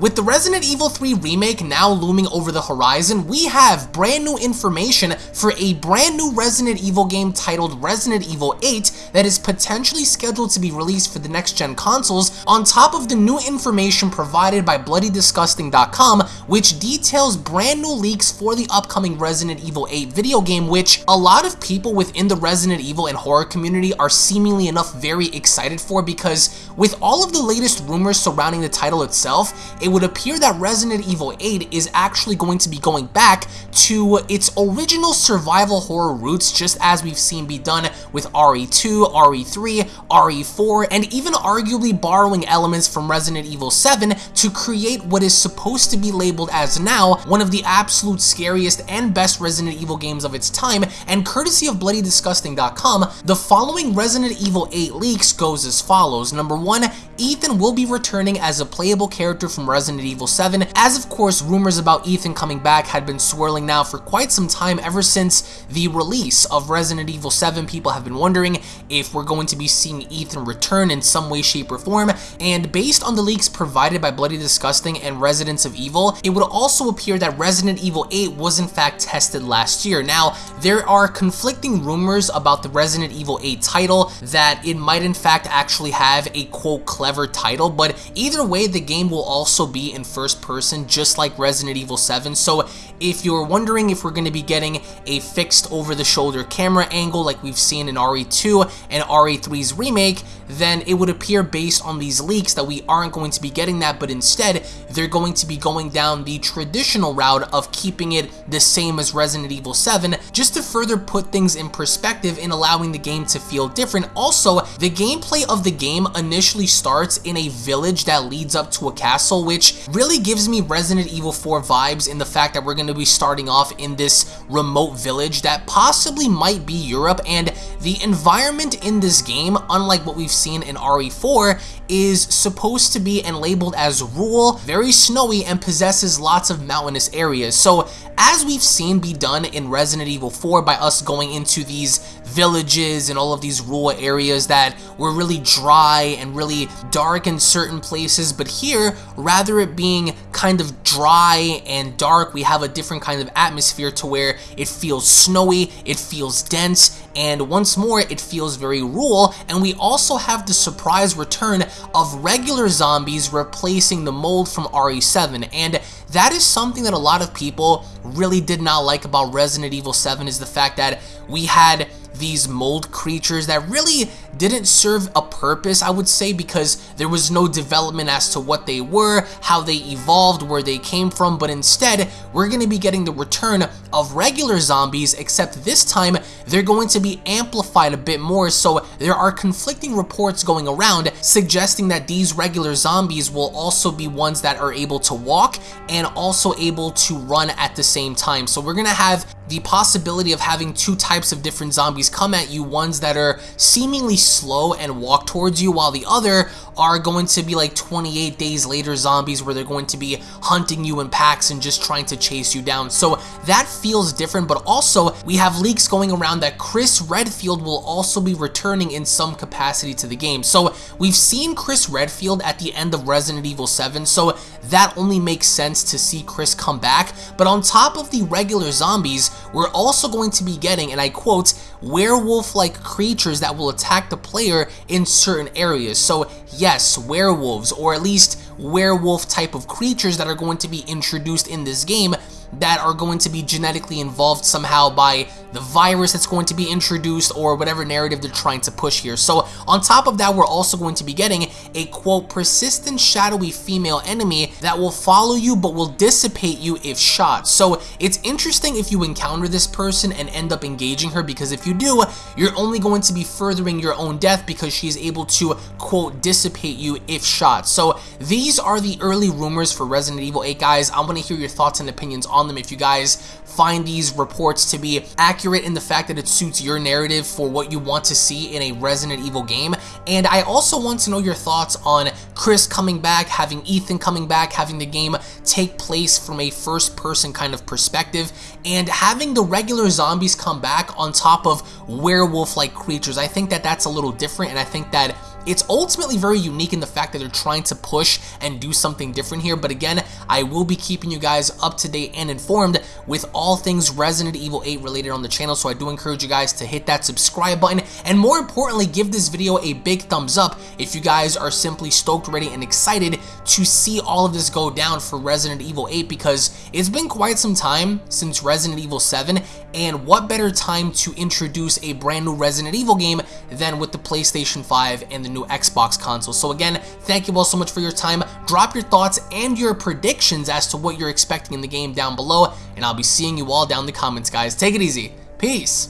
With the Resident Evil 3 remake now looming over the horizon, we have brand new information for a brand new Resident Evil game titled Resident Evil 8 that is potentially scheduled to be released for the next gen consoles on top of the new information provided by BloodyDisgusting.com which details brand new leaks for the upcoming Resident Evil 8 video game which a lot of people within the Resident Evil and horror community are seemingly enough very excited for because with all of the latest rumors surrounding the title itself, it would appear that Resident Evil 8 is actually going to be going back to its original survival horror roots just as we've seen be done with RE2, RE3, RE4, and even arguably borrowing elements from Resident Evil 7 to create what is supposed to be labeled as now one of the absolute scariest and best Resident Evil games of its time, and courtesy of BloodyDisgusting.com, the following Resident Evil 8 leaks goes as follows. Number 1, Ethan will be returning as a playable character from Resident Evil 7, as of course rumors about Ethan coming back had been swirling now for quite some time ever since the release of Resident Evil 7. People have been wondering if we're going to be seeing Ethan return in some way, shape, or form, and based on the leaks provided by Bloody Disgusting and Residence of Evil, it would also appear that Resident Evil 8 was in fact tested last year. Now, there are conflicting rumors about the Resident Evil 8 title that it might in fact actually have a quote clever title, but either way, the game will also be in first person, just like Resident Evil 7. So if you're wondering if we're going to be getting a fixed over-the-shoulder camera angle like we've seen in RE2 and RE3's remake, then it would appear based on these leaks that we aren't going to be getting that, but instead, they're going to be going down the traditional route of keeping it the same as Resident Evil 7, just to further put things in perspective in allowing the game to feel different. Also, the gameplay of the game initially starts in a village that leads up to a castle, which really gives me Resident Evil 4 vibes in the fact that we're going to be starting off in this remote village that possibly might be Europe, and the environment in this game, unlike what we've seen in RE4, is supposed to be and labeled as rural, very snowy, and possesses lots of mountainous areas. So as we've seen be done in Resident Evil 4 by us going into these villages and all of these rural areas that were really dry and really dark in certain places, but here, rather it being kind of dry and dark, we have a different kind of atmosphere to where it feels snowy, it feels dense, and once more, it feels very rural, and we also have the surprise return of regular zombies replacing the mold from RE7, and that is something that a lot of people really did not like about Resident Evil 7 is the fact that we had these mold creatures that really didn't serve a purpose, I would say, because there was no development as to what they were, how they evolved, where they came from, but instead, we're going to be getting the return of regular zombies, except this time, they're going to be amplified a bit more, so there are conflicting reports going around suggesting that these regular zombies will also be ones that are able to walk and also able to run at the same time. So we're going to have the possibility of having two types of different zombies come at you, ones that are seemingly slow and walk towards you, while the other are going to be like 28 days later zombies where they're going to be hunting you in packs and just trying to chase you down. So that feels different, but also we have leaks going around that Chris Redfield will also be returning in some capacity to the game. So we've seen Chris Redfield at the end of Resident Evil 7, so that only makes sense to see Chris come back. But on top of the regular zombies, we're also going to be getting, and I quote, werewolf-like creatures that will attack the player in certain areas. So yes, werewolves, or at least werewolf type of creatures that are going to be introduced in this game that are going to be genetically involved somehow by the virus that's going to be introduced or whatever narrative they're trying to push here. So on top of that, we're also going to be getting a quote persistent shadowy female enemy that will follow you but will dissipate you if shot. So it's interesting if you encounter this person and end up engaging her because if you do, you're only going to be furthering your own death because she's able to quote dissipate you if shot. So these are the early rumors for Resident Evil 8 guys. I want to hear your thoughts and opinions on them if you guys find these reports to be accurate in the fact that it suits your narrative for what you want to see in a Resident Evil game. And I also want to know your thoughts on Chris coming back, having Ethan coming back, having the game take place from a first person kind of perspective, and having the regular zombies come back on top of werewolf-like creatures. I think that that's a little different, and I think that it's ultimately very unique in the fact that they're trying to push and do something different here. But again, I will be keeping you guys up to date and informed with all things Resident Evil 8 related on the channel. So I do encourage you guys to hit that subscribe button and more importantly, give this video a big thumbs up if you guys are simply stoked, ready, and excited to see all of this go down for Resident Evil 8 because it's been quite some time since Resident Evil 7 and what better time to introduce a brand new Resident Evil game than with the PlayStation 5 and the new Xbox console. So again, thank you all so much for your time. Drop your thoughts and your predictions as to what you're expecting in the game down below and I'll be seeing you all down in the comments guys. Take it easy. Peace.